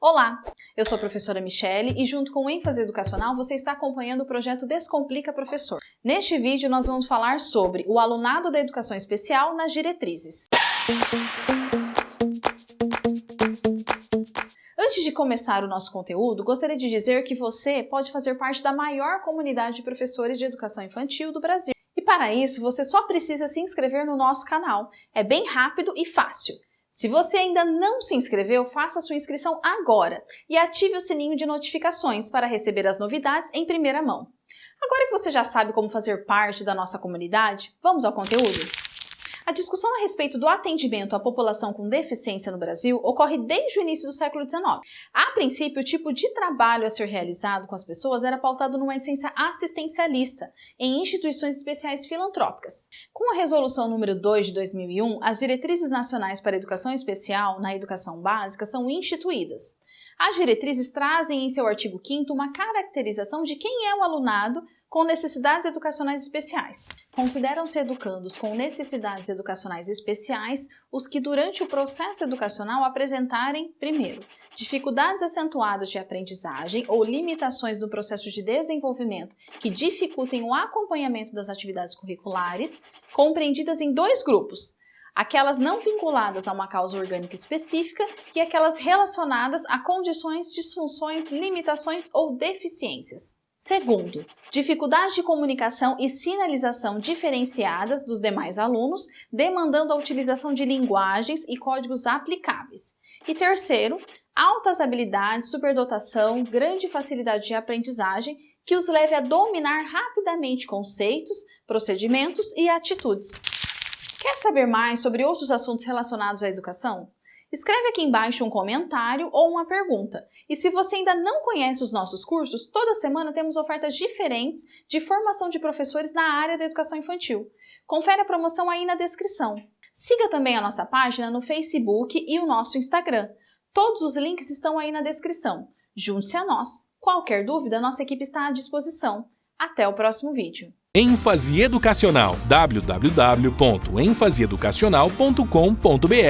Olá, eu sou a professora Michele e junto com o ênfase educacional você está acompanhando o projeto Descomplica Professor. Neste vídeo nós vamos falar sobre o alunado da educação especial nas diretrizes. Antes de começar o nosso conteúdo, gostaria de dizer que você pode fazer parte da maior comunidade de professores de educação infantil do Brasil. E para isso, você só precisa se inscrever no nosso canal. É bem rápido e fácil. Se você ainda não se inscreveu, faça sua inscrição agora e ative o sininho de notificações para receber as novidades em primeira mão. Agora que você já sabe como fazer parte da nossa comunidade, vamos ao conteúdo? A discussão a respeito do atendimento à população com deficiência no Brasil ocorre desde o início do século XIX. A princípio, o tipo de trabalho a ser realizado com as pessoas era pautado numa essência assistencialista, em instituições especiais filantrópicas. Com a Resolução número 2 de 2001, as diretrizes nacionais para a educação especial na educação básica são instituídas. As diretrizes trazem em seu artigo 5 uma caracterização de quem é o alunado com necessidades educacionais especiais. Consideram-se educandos com necessidades educacionais especiais os que durante o processo educacional apresentarem, primeiro, dificuldades acentuadas de aprendizagem ou limitações no processo de desenvolvimento que dificultem o acompanhamento das atividades curriculares, compreendidas em dois grupos, aquelas não vinculadas a uma causa orgânica específica e aquelas relacionadas a condições, disfunções, limitações ou deficiências. Segundo, dificuldade de comunicação e sinalização diferenciadas dos demais alunos, demandando a utilização de linguagens e códigos aplicáveis. E terceiro, altas habilidades, superdotação, grande facilidade de aprendizagem que os leve a dominar rapidamente conceitos, procedimentos e atitudes. Quer saber mais sobre outros assuntos relacionados à educação? Escreve aqui embaixo um comentário ou uma pergunta. E se você ainda não conhece os nossos cursos, toda semana temos ofertas diferentes de formação de professores na área da educação infantil. Confere a promoção aí na descrição. Siga também a nossa página no Facebook e o nosso Instagram. Todos os links estão aí na descrição. Junte-se a nós. Qualquer dúvida, nossa equipe está à disposição. Até o próximo vídeo. ênfase educacional www.enfaseeducacional.com.br